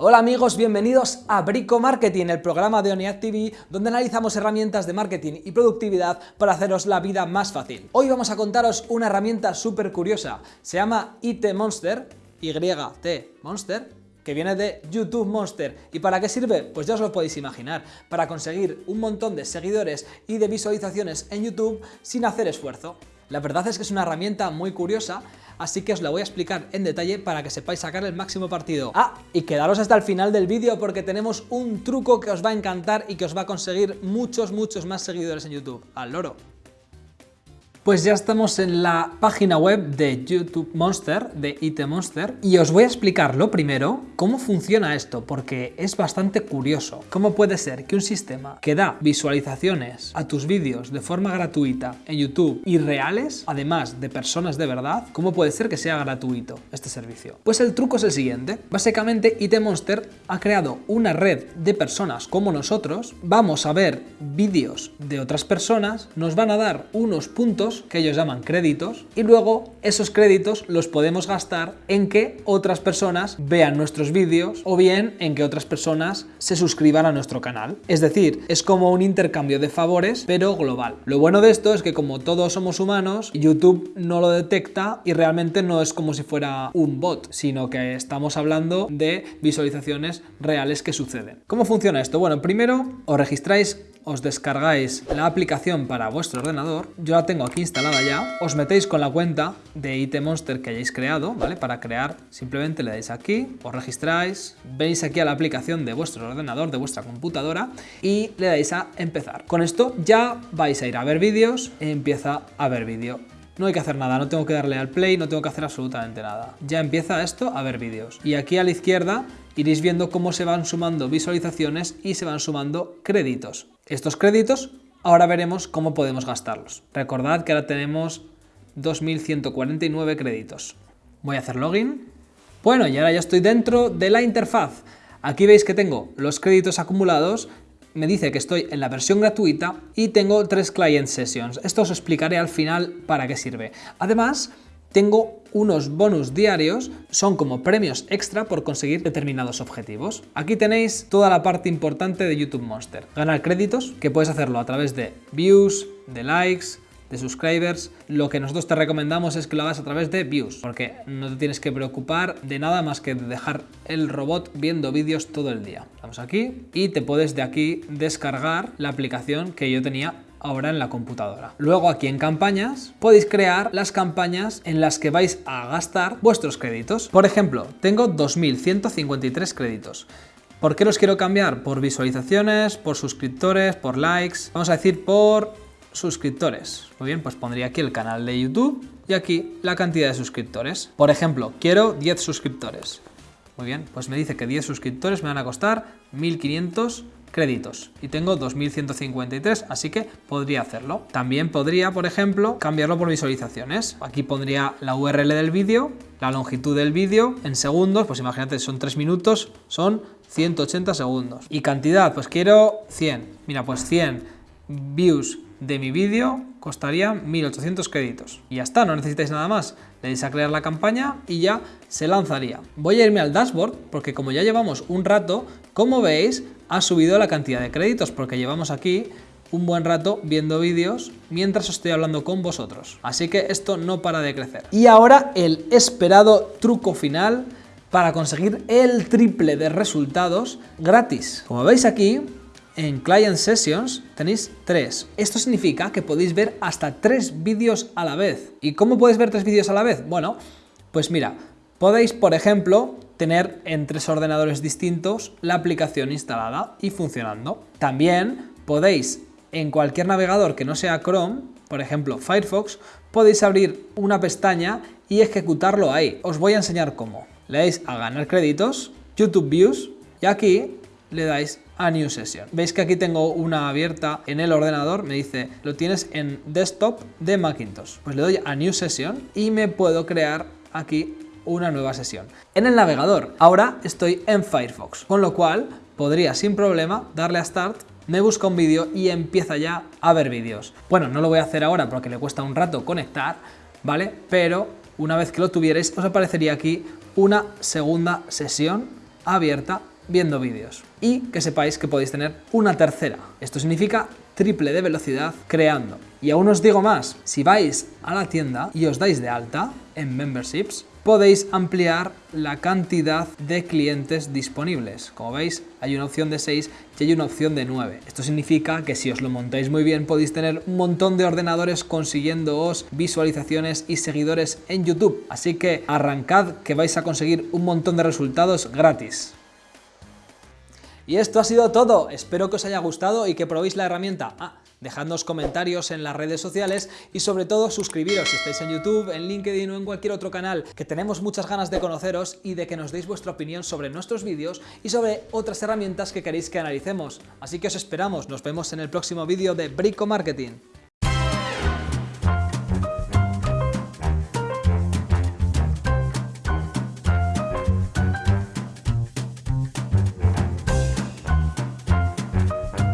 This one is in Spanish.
Hola amigos, bienvenidos a Brico Marketing, el programa de ONIAD TV donde analizamos herramientas de marketing y productividad para haceros la vida más fácil. Hoy vamos a contaros una herramienta súper curiosa, se llama IT Monster, YT Monster, que viene de YouTube Monster. ¿Y para qué sirve? Pues ya os lo podéis imaginar, para conseguir un montón de seguidores y de visualizaciones en YouTube sin hacer esfuerzo. La verdad es que es una herramienta muy curiosa así que os la voy a explicar en detalle para que sepáis sacar el máximo partido. Ah, y quedaros hasta el final del vídeo porque tenemos un truco que os va a encantar y que os va a conseguir muchos, muchos más seguidores en YouTube. ¡Al loro! Pues ya estamos en la página web de YouTube Monster, de IT Monster, y os voy a explicar lo primero cómo funciona esto, porque es bastante curioso. ¿Cómo puede ser que un sistema que da visualizaciones a tus vídeos de forma gratuita en YouTube y reales, además de personas de verdad, cómo puede ser que sea gratuito este servicio? Pues el truco es el siguiente. Básicamente IT Monster ha creado una red de personas como nosotros, vamos a ver vídeos de otras personas, nos van a dar unos puntos que ellos llaman créditos y luego esos créditos los podemos gastar en que otras personas vean nuestros vídeos o bien en que otras personas se suscriban a nuestro canal. Es decir, es como un intercambio de favores pero global. Lo bueno de esto es que como todos somos humanos, YouTube no lo detecta y realmente no es como si fuera un bot, sino que estamos hablando de visualizaciones reales que suceden. ¿Cómo funciona esto? Bueno, primero os registráis os descargáis la aplicación para vuestro ordenador, yo la tengo aquí instalada ya, os metéis con la cuenta de IT Monster que hayáis creado, ¿vale? Para crear simplemente le dais aquí, os registráis, veis aquí a la aplicación de vuestro ordenador, de vuestra computadora y le dais a empezar. Con esto ya vais a ir a ver vídeos, empieza a ver vídeo. No hay que hacer nada, no tengo que darle al play, no tengo que hacer absolutamente nada. Ya empieza esto a ver vídeos. Y aquí a la izquierda iréis viendo cómo se van sumando visualizaciones y se van sumando créditos. Estos créditos ahora veremos cómo podemos gastarlos. Recordad que ahora tenemos 2.149 créditos. Voy a hacer login. Bueno, y ahora ya estoy dentro de la interfaz. Aquí veis que tengo los créditos acumulados, me dice que estoy en la versión gratuita y tengo tres client sessions. Esto os explicaré al final para qué sirve. Además, tengo unos bonus diarios, son como premios extra por conseguir determinados objetivos. Aquí tenéis toda la parte importante de YouTube Monster. Ganar créditos, que puedes hacerlo a través de views, de likes, de subscribers, lo que nosotros te recomendamos es que lo hagas a través de views, porque no te tienes que preocupar de nada más que de dejar el robot viendo vídeos todo el día. Vamos aquí y te puedes de aquí descargar la aplicación que yo tenía ahora en la computadora. Luego aquí en campañas podéis crear las campañas en las que vais a gastar vuestros créditos. Por ejemplo, tengo 2.153 créditos. ¿Por qué los quiero cambiar? Por visualizaciones, por suscriptores, por likes. Vamos a decir por suscriptores. Muy bien, pues pondría aquí el canal de YouTube y aquí la cantidad de suscriptores. Por ejemplo, quiero 10 suscriptores. Muy bien, pues me dice que 10 suscriptores me van a costar 1.500 créditos y tengo 2153, así que podría hacerlo. También podría, por ejemplo, cambiarlo por visualizaciones. Aquí pondría la URL del vídeo, la longitud del vídeo en segundos, pues imagínate, son 3 minutos, son 180 segundos. Y cantidad, pues quiero 100. Mira, pues 100 views de mi vídeo costaría 1800 créditos. Y ya está, no necesitáis nada más. Le dais a crear la campaña y ya se lanzaría. Voy a irme al dashboard porque como ya llevamos un rato, como veis, ha subido la cantidad de créditos porque llevamos aquí un buen rato viendo vídeos mientras estoy hablando con vosotros. Así que esto no para de crecer. Y ahora el esperado truco final para conseguir el triple de resultados gratis. Como veis aquí, en Client Sessions tenéis tres. Esto significa que podéis ver hasta tres vídeos a la vez. ¿Y cómo podéis ver tres vídeos a la vez? Bueno, pues mira, podéis, por ejemplo, tener en tres ordenadores distintos la aplicación instalada y funcionando. También podéis, en cualquier navegador que no sea Chrome, por ejemplo Firefox, podéis abrir una pestaña y ejecutarlo ahí. Os voy a enseñar cómo. Le dais a ganar créditos, YouTube Views, y aquí le dais a New Session. Veis que aquí tengo una abierta en el ordenador, me dice, lo tienes en desktop de Macintosh. Pues le doy a New Session y me puedo crear aquí una nueva sesión. En el navegador, ahora estoy en Firefox, con lo cual podría sin problema darle a Start me busca un vídeo y empieza ya a ver vídeos. Bueno, no lo voy a hacer ahora porque le cuesta un rato conectar, ¿vale? Pero una vez que lo tuvierais, os aparecería aquí una segunda sesión abierta viendo vídeos. Y que sepáis que podéis tener una tercera. Esto significa triple de velocidad creando. Y aún os digo más, si vais a la tienda y os dais de alta en memberships, podéis ampliar la cantidad de clientes disponibles. Como veis, hay una opción de 6 y hay una opción de 9. Esto significa que si os lo montáis muy bien, podéis tener un montón de ordenadores consiguiéndoos visualizaciones y seguidores en YouTube. Así que arrancad que vais a conseguir un montón de resultados gratis. Y esto ha sido todo, espero que os haya gustado y que probéis la herramienta. Ah, dejadnos comentarios en las redes sociales y sobre todo suscribiros si estáis en YouTube, en LinkedIn o en cualquier otro canal, que tenemos muchas ganas de conoceros y de que nos deis vuestra opinión sobre nuestros vídeos y sobre otras herramientas que queréis que analicemos. Así que os esperamos, nos vemos en el próximo vídeo de Brico Marketing.